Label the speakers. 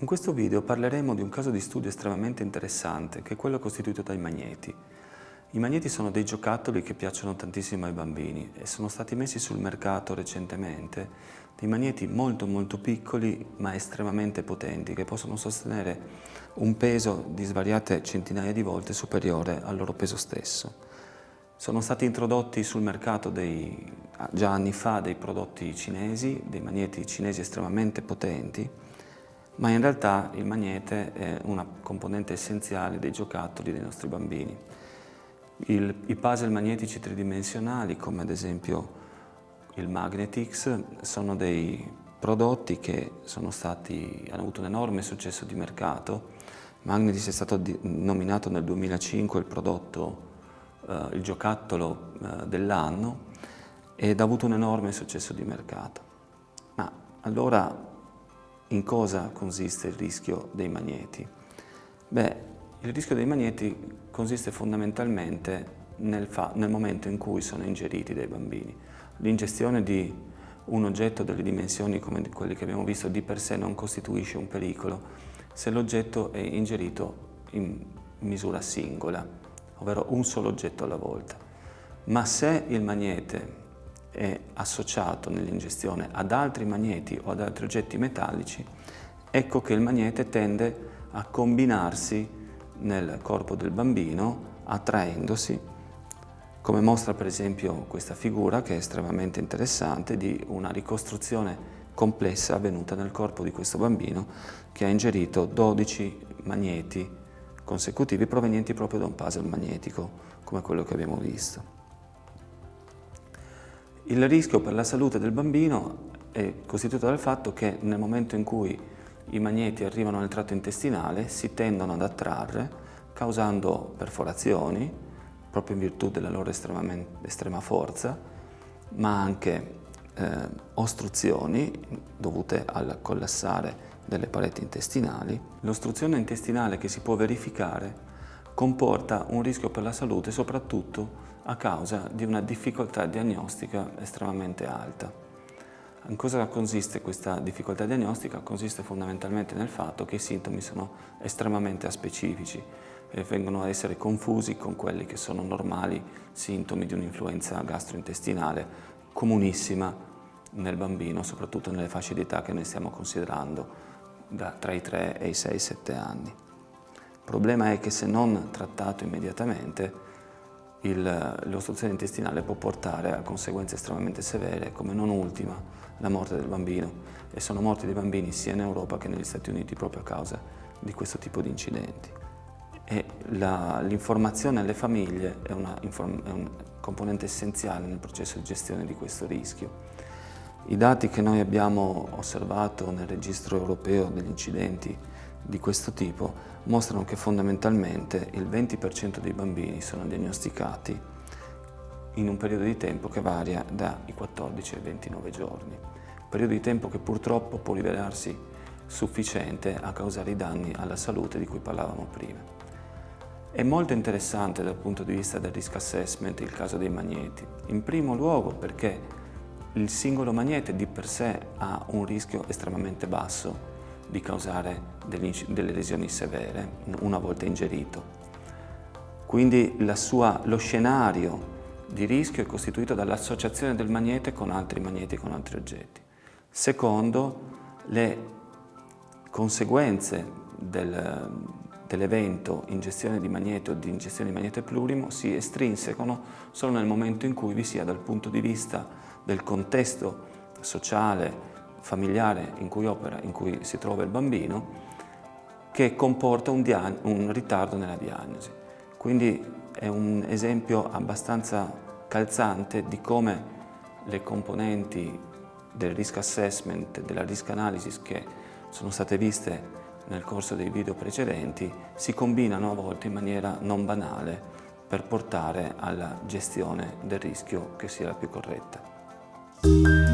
Speaker 1: In questo video parleremo di un caso di studio estremamente interessante, che è quello costituito dai magneti. I magneti sono dei giocattoli che piacciono tantissimo ai bambini e sono stati messi sul mercato recentemente dei magneti molto molto piccoli ma estremamente potenti che possono sostenere un peso di svariate centinaia di volte superiore al loro peso stesso. Sono stati introdotti sul mercato dei, già anni fa dei prodotti cinesi, dei magneti cinesi estremamente potenti ma in realtà il magnete è una componente essenziale dei giocattoli dei nostri bambini. Il, I puzzle magnetici tridimensionali, come ad esempio il Magnetix, sono dei prodotti che stati, hanno avuto un enorme successo di mercato. Magnetix è stato nominato nel 2005 il prodotto, eh, il giocattolo eh, dell'anno ed ha avuto un enorme successo di mercato. Ma allora in cosa consiste il rischio dei magneti? Beh, il rischio dei magneti consiste fondamentalmente nel, nel momento in cui sono ingeriti dai bambini. L'ingestione di un oggetto delle dimensioni come quelle che abbiamo visto di per sé non costituisce un pericolo se l'oggetto è ingerito in misura singola, ovvero un solo oggetto alla volta. Ma se il magnete è associato nell'ingestione ad altri magneti o ad altri oggetti metallici, ecco che il magnete tende a combinarsi nel corpo del bambino attraendosi, come mostra per esempio questa figura che è estremamente interessante di una ricostruzione complessa avvenuta nel corpo di questo bambino che ha ingerito 12 magneti consecutivi provenienti proprio da un puzzle magnetico come quello che abbiamo visto. Il rischio per la salute del bambino è costituito dal fatto che nel momento in cui i magneti arrivano nel tratto intestinale si tendono ad attrarre causando perforazioni proprio in virtù della loro estrema forza ma anche eh, ostruzioni dovute al collassare delle pareti intestinali. L'ostruzione intestinale che si può verificare comporta un rischio per la salute soprattutto a causa di una difficoltà diagnostica estremamente alta. In cosa consiste questa difficoltà diagnostica? Consiste fondamentalmente nel fatto che i sintomi sono estremamente aspecifici e vengono a essere confusi con quelli che sono normali sintomi di un'influenza gastrointestinale comunissima nel bambino, soprattutto nelle fasce di età che noi stiamo considerando da, tra i 3 e i 6-7 anni. Il problema è che se non trattato immediatamente l'ostruzione intestinale può portare a conseguenze estremamente severe, come non ultima la morte del bambino. E sono morti dei bambini sia in Europa che negli Stati Uniti proprio a causa di questo tipo di incidenti. l'informazione alle famiglie è, una, è un componente essenziale nel processo di gestione di questo rischio. I dati che noi abbiamo osservato nel registro europeo degli incidenti di questo tipo mostrano che fondamentalmente il 20% dei bambini sono diagnosticati in un periodo di tempo che varia dai 14 ai 29 giorni, periodo di tempo che purtroppo può rivelarsi sufficiente a causare i danni alla salute di cui parlavamo prima. È molto interessante dal punto di vista del risk assessment il caso dei magneti, in primo luogo perché il singolo magnete di per sé ha un rischio estremamente basso di causare delle lesioni severe una volta ingerito. Quindi sua, lo scenario di rischio è costituito dall'associazione del magnete con altri magneti con altri oggetti. Secondo, le conseguenze del, dell'evento ingestione di magnete o di ingestione di magnete plurimo si estrinsecano solo nel momento in cui vi sia dal punto di vista del contesto sociale, familiare in cui opera, in cui si trova il bambino, che comporta un, un ritardo nella diagnosi. Quindi è un esempio abbastanza calzante di come le componenti del risk assessment, della risk analysis che sono state viste nel corso dei video precedenti si combinano a volte in maniera non banale per portare alla gestione del rischio che sia la più corretta.